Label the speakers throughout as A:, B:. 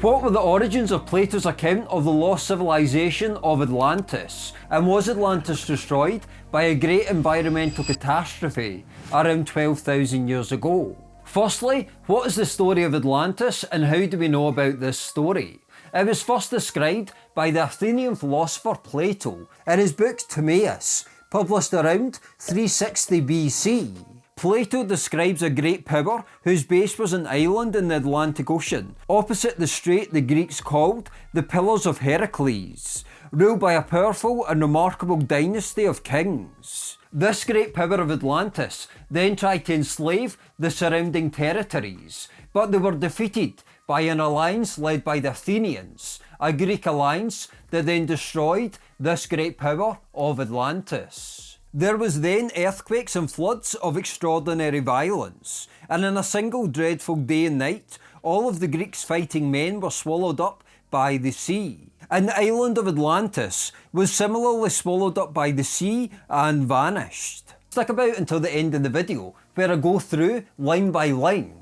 A: What were the origins of Plato's account of the lost civilization of Atlantis? And was Atlantis destroyed by a great environmental catastrophe around 12,000 years ago? Firstly, what is the story of Atlantis and how do we know about this story? It was first described by the Athenian philosopher Plato in his book Timaeus, published around 360 BC. Plato describes a great power whose base was an island in the Atlantic Ocean, opposite the strait the Greeks called the Pillars of Heracles, ruled by a powerful and remarkable dynasty of kings. This great power of Atlantis then tried to enslave the surrounding territories, but they were defeated by an alliance led by the Athenians, a Greek alliance that then destroyed this great power of Atlantis. There was then earthquakes and floods of extraordinary violence, and in a single dreadful day and night, all of the Greeks' fighting men were swallowed up by the sea. And the island of Atlantis was similarly swallowed up by the sea and vanished. Stick about until the end of the video, where I go through line by line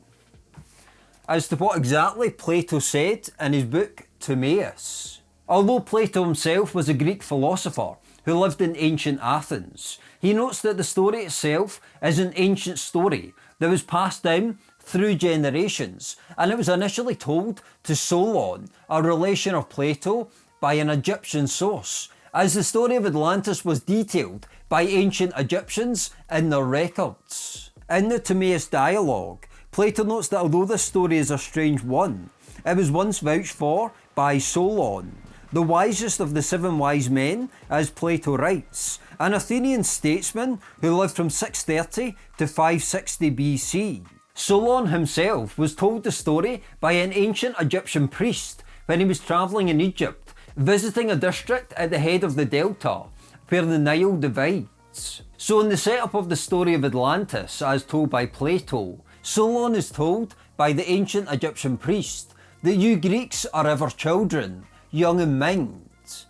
A: as to what exactly Plato said in his book Timaeus. Although Plato himself was a Greek philosopher who lived in ancient Athens, he notes that the story itself is an ancient story that was passed down through generations and it was initially told to Solon, a relation of Plato, by an Egyptian source, as the story of Atlantis was detailed by ancient Egyptians in their records. In the Timaeus dialogue, Plato notes that although this story is a strange one, it was once vouched for by Solon, the wisest of the seven wise men, as Plato writes, an Athenian statesman who lived from 630 to 560 BC. Solon himself was told the story by an ancient Egyptian priest when he was travelling in Egypt, visiting a district at the head of the delta, where the Nile divides. So in the setup of the story of Atlantis, as told by Plato, Solon is told by the ancient Egyptian priest that you Greeks are ever children, young in mind.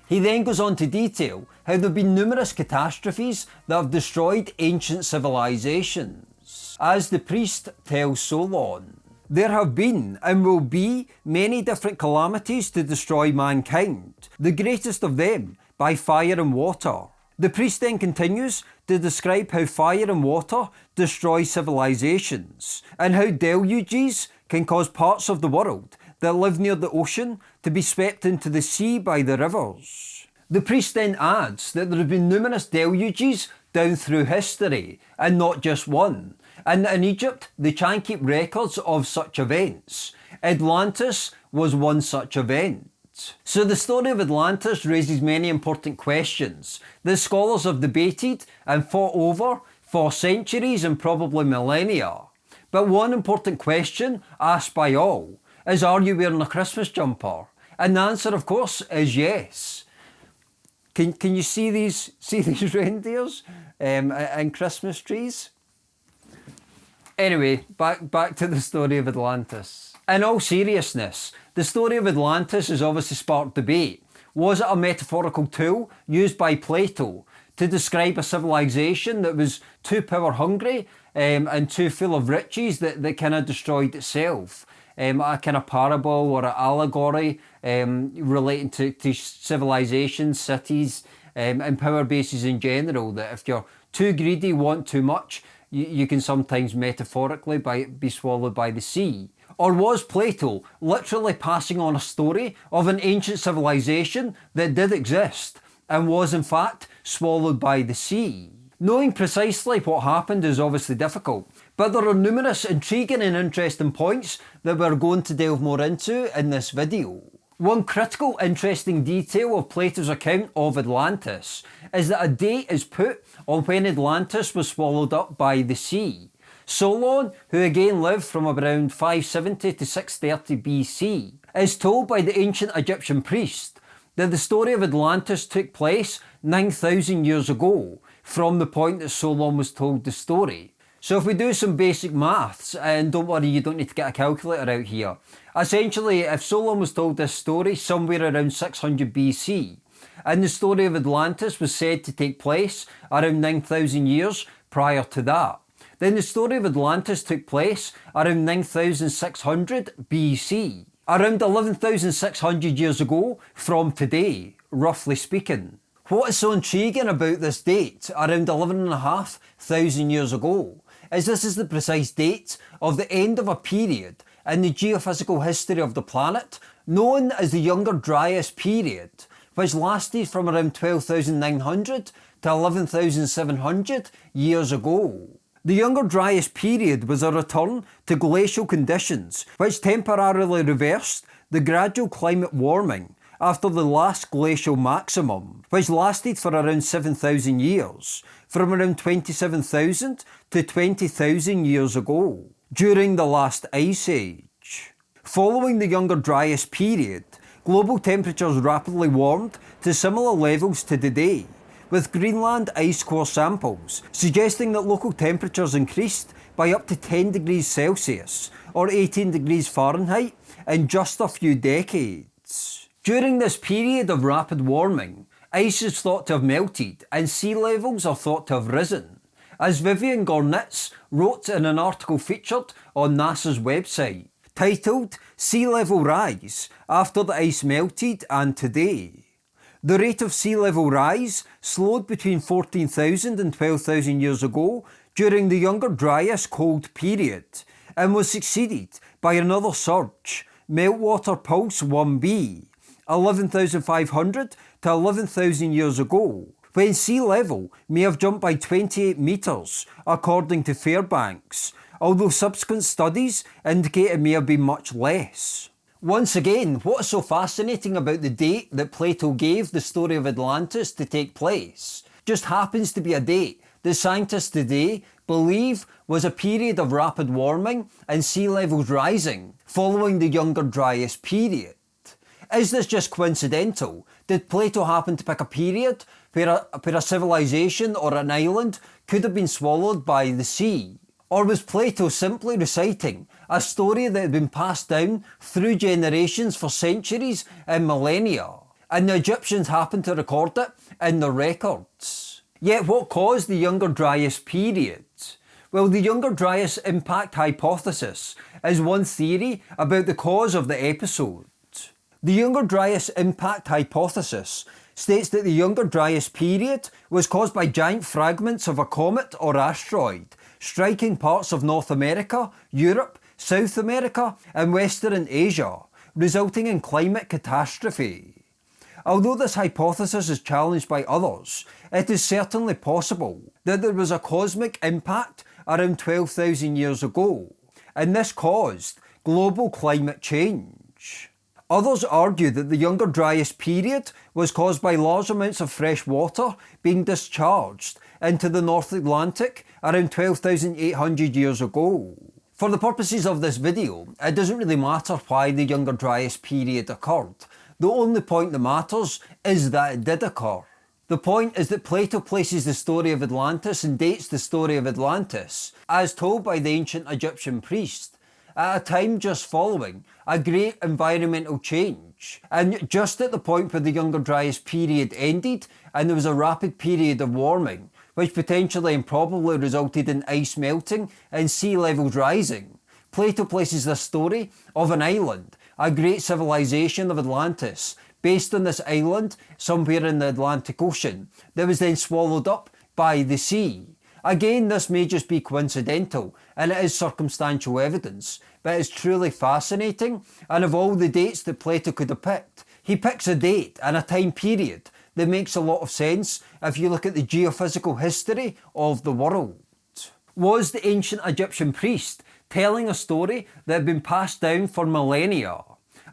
A: He then goes on to detail how there have been numerous catastrophes that have destroyed ancient civilizations. As the priest tells Solon, there have been and will be many different calamities to destroy mankind, the greatest of them by fire and water. The priest then continues to describe how fire and water destroy civilizations, and how deluges can cause parts of the world that live near the ocean to be swept into the sea by the rivers. The priest then adds that there have been numerous deluges down through history, and not just one, and that in Egypt they try and keep records of such events. Atlantis was one such event. So the story of Atlantis raises many important questions that scholars have debated and fought over for centuries and probably millennia. But one important question asked by all is are you wearing a Christmas jumper? And the answer of course is yes. Can, can you see these see these reindeers um, and Christmas trees? Anyway, back, back to the story of Atlantis. In all seriousness, the story of Atlantis has obviously sparked debate. Was it a metaphorical tool used by Plato to describe a civilization that was too power hungry um, and too full of riches that, that kind of destroyed itself? Um, a kind of parable or an allegory um, relating to, to civilizations, cities um, and power bases in general that if you're too greedy, want too much, you, you can sometimes metaphorically by, be swallowed by the sea. Or was Plato literally passing on a story of an ancient civilization that did exist and was in fact swallowed by the sea? Knowing precisely what happened is obviously difficult, but there are numerous intriguing and interesting points that we're going to delve more into in this video. One critical interesting detail of Plato's account of Atlantis is that a date is put on when Atlantis was swallowed up by the sea. Solon, who again lived from around 570 to 630 BC, is told by the ancient Egyptian priest that the story of Atlantis took place 9,000 years ago from the point that Solon was told the story. So if we do some basic maths, and don't worry you don't need to get a calculator out here, essentially if Solon was told this story somewhere around 600 BC, and the story of Atlantis was said to take place around 9,000 years prior to that, then the story of Atlantis took place around 9600 BC. Around 11,600 years ago from today, roughly speaking. What is so intriguing about this date, around 11,500 years ago, is this is the precise date of the end of a period in the geophysical history of the planet known as the Younger Dryas period, which lasted from around 12,900 to 11,700 years ago. The Younger Dryas period was a return to glacial conditions which temporarily reversed the gradual climate warming after the last glacial maximum, which lasted for around 7,000 years, from around 27,000 to 20,000 years ago, during the last ice age. Following the Younger Dryas period, global temperatures rapidly warmed to similar levels to today, with Greenland ice core samples suggesting that local temperatures increased by up to 10 degrees Celsius or 18 degrees Fahrenheit in just a few decades. During this period of rapid warming, ice is thought to have melted and sea levels are thought to have risen, as Vivian Gornitz wrote in an article featured on NASA's website, titled Sea Level Rise After the Ice Melted and Today. The rate of sea level rise slowed between 14,000 and 12,000 years ago during the Younger Dryas cold period and was succeeded by another surge, Meltwater Pulse 1b, 11,500 to 11,000 years ago, when sea level may have jumped by 28 metres according to Fairbanks, although subsequent studies indicate it may have been much less. Once again, what is so fascinating about the date that Plato gave the story of Atlantis to take place just happens to be a date that scientists today believe was a period of rapid warming and sea levels rising following the Younger Dryas period. Is this just coincidental? Did Plato happen to pick a period where a, where a civilization or an island could have been swallowed by the sea? Or was Plato simply reciting a story that had been passed down through generations for centuries and millennia, and the Egyptians happened to record it in their records? Yet what caused the Younger Dryas period? Well, the Younger Dryas impact hypothesis is one theory about the cause of the episode. The Younger Dryas impact hypothesis states that the Younger Dryas period was caused by giant fragments of a comet or asteroid striking parts of North America, Europe, South America and Western Asia, resulting in climate catastrophe. Although this hypothesis is challenged by others, it is certainly possible that there was a cosmic impact around 12,000 years ago, and this caused global climate change. Others argue that the Younger Dryas period was caused by large amounts of fresh water being discharged into the North Atlantic around 12,800 years ago. For the purposes of this video, it doesn't really matter why the Younger Dryas period occurred. The only point that matters is that it did occur. The point is that Plato places the story of Atlantis and dates the story of Atlantis, as told by the ancient Egyptian priest, at a time just following a great environmental change. And just at the point where the Younger Dryas period ended and there was a rapid period of warming, which potentially and probably resulted in ice melting and sea levels rising, Plato places the story of an island, a great civilization of Atlantis, based on this island somewhere in the Atlantic Ocean, that was then swallowed up by the sea. Again, this may just be coincidental, and it is circumstantial evidence, but it's truly fascinating, and of all the dates that Plato could have picked, he picks a date and a time period that makes a lot of sense if you look at the geophysical history of the world. Was the ancient Egyptian priest telling a story that had been passed down for millennia?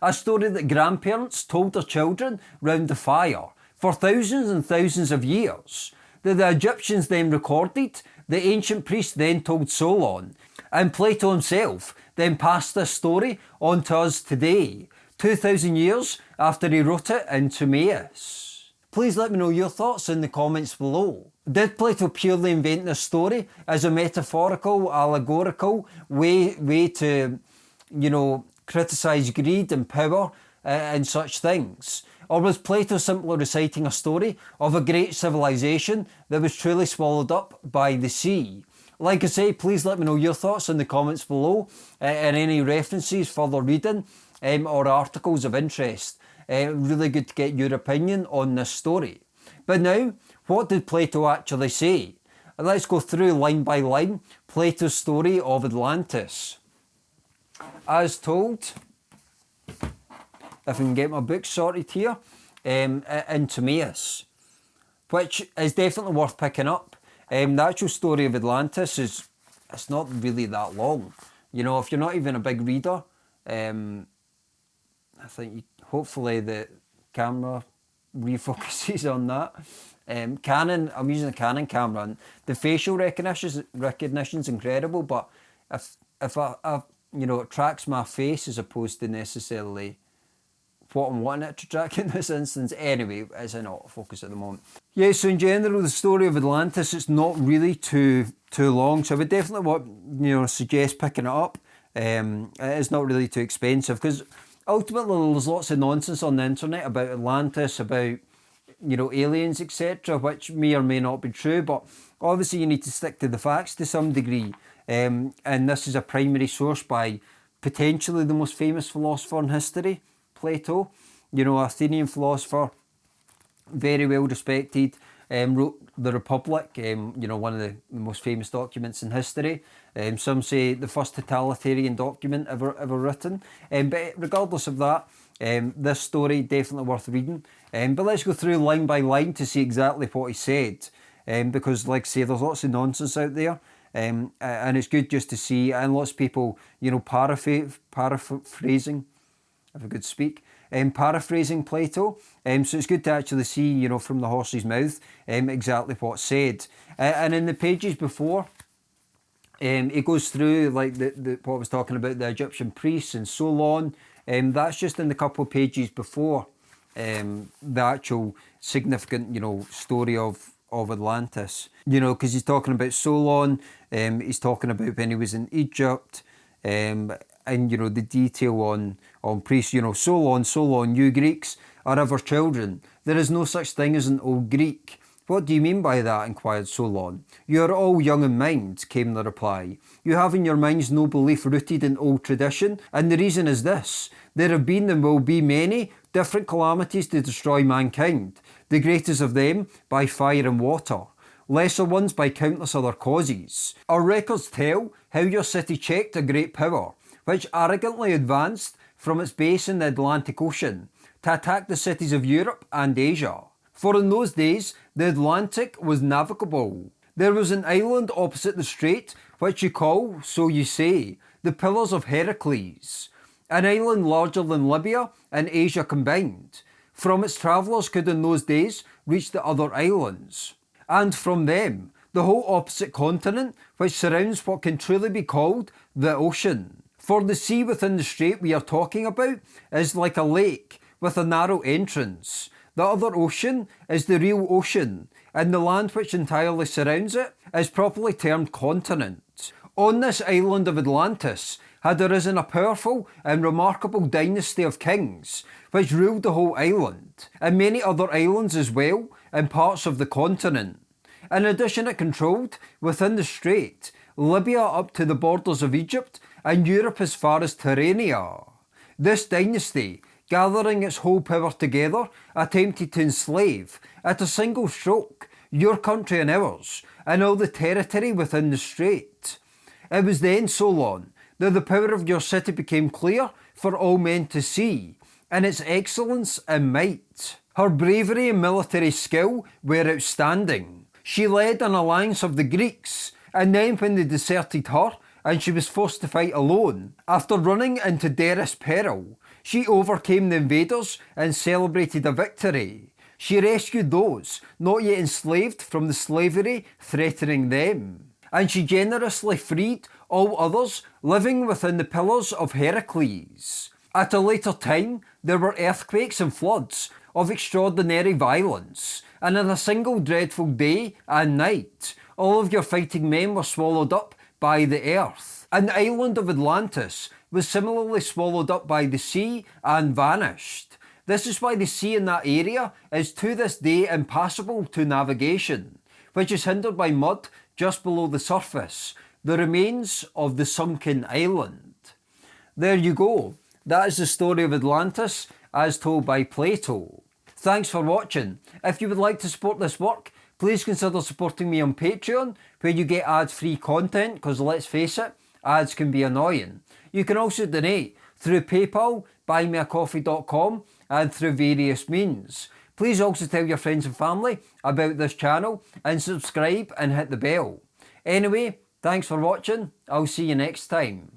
A: A story that grandparents told their children round the fire for thousands and thousands of years, that the Egyptians then recorded, the ancient priest then told Solon, and Plato himself then passed this story on to us today, 2000 years after he wrote it in Timaeus. Please let me know your thoughts in the comments below. Did Plato purely invent this story as a metaphorical, allegorical way, way to, you know, criticise greed and power uh, and such things? Or was Plato simply reciting a story of a great civilization that was truly swallowed up by the sea? Like I say, please let me know your thoughts in the comments below uh, and any references, further reading um, or articles of interest. Uh, really good to get your opinion on this story. But now, what did Plato actually say? Let's go through line by line Plato's story of Atlantis. As told, if I can get my book sorted here, um, in Timaeus, which is definitely worth picking up. Um, the actual story of Atlantis is it's not really that long. You know, if you're not even a big reader, um, I think you, hopefully the camera refocuses on that. Um, Canon, I'm using a Canon camera, and the facial recognition recognition's incredible. But if if I, I you know it tracks my face as opposed to necessarily what I'm wanting it to track in this instance. Anyway, it's in autofocus at the moment. Yeah, so in general, the story of Atlantis, it's not really too too long. So I would definitely want, you know, suggest picking it up. Um, it's not really too expensive because ultimately there's lots of nonsense on the internet about Atlantis, about you know aliens, etc., which may or may not be true. But obviously you need to stick to the facts to some degree. Um, and this is a primary source by potentially the most famous philosopher in history, Plato, you know, Athenian philosopher, very well respected, um, wrote The Republic, um, you know, one of the most famous documents in history. Um, some say the first totalitarian document ever ever written. Um, but regardless of that, um, this story definitely worth reading. Um, but let's go through line by line to see exactly what he said. Because, like I say, there's lots of nonsense out there. And it's good just to see, and lots of people, you know, paraphrasing if I could speak. Um, paraphrasing Plato, um, so it's good to actually see, you know, from the horse's mouth um, exactly what's said. Uh, and in the pages before, um, it goes through like the, the, what I was talking about, the Egyptian priests and so on. Um, that's just in the couple of pages before um, the actual significant, you know, story of of Atlantis. You know, because he's talking about Solon, um, he's talking about when he was in Egypt, um, and you know the detail on on priests. You know, Solon, Solon, you Greeks are ever children. There is no such thing as an old Greek. What do you mean by that? inquired Solon. You are all young in mind, came the reply. You have in your minds no belief rooted in old tradition, and the reason is this. There have been and will be many different calamities to destroy mankind, the greatest of them by fire and water, lesser ones by countless other causes. Our records tell how your city checked a great power, which arrogantly advanced from its base in the Atlantic Ocean to attack the cities of Europe and Asia. For in those days, the Atlantic was navigable. There was an island opposite the strait, which you call, so you say, the Pillars of Heracles, an island larger than Libya and Asia combined. From its travellers could in those days reach the other islands, and from them the whole opposite continent which surrounds what can truly be called the ocean. For the sea within the strait we are talking about is like a lake with a narrow entrance. The other ocean is the real ocean, and the land which entirely surrounds it is properly termed continent. On this island of Atlantis had arisen a powerful and remarkable dynasty of kings, which ruled the whole island, and many other islands as well, and parts of the continent. In addition, it controlled, within the strait, Libya up to the borders of Egypt and Europe as far as Tyrrhenia. This dynasty, gathering its whole power together, attempted to enslave, at a single stroke, your country and ours, and all the territory within the strait. It was then, Solon, that the power of your city became clear for all men to see, and its excellence and might. Her bravery and military skill were outstanding. She led an alliance of the Greeks, and then when they deserted her, and she was forced to fight alone. After running into dearest peril, she overcame the invaders and celebrated a victory. She rescued those not yet enslaved from the slavery threatening them. And she generously freed all others living within the pillars of Heracles. At a later time, there were earthquakes and floods of extraordinary violence, and in a single dreadful day and night, all of your fighting men were swallowed up by the earth. And the island of Atlantis was similarly swallowed up by the sea and vanished. This is why the sea in that area is to this day impassable to navigation, which is hindered by mud just below the surface, the remains of the sunken island. There you go. That is the story of Atlantis as told by Plato. Thanks for watching. If you would like to support this work, please consider supporting me on Patreon where you get ad-free content because let's face it, ads can be annoying. You can also donate through PayPal, buymeacoffee.com and through various means. Please also tell your friends and family about this channel and subscribe and hit the bell. Anyway, thanks for watching, I'll see you next time.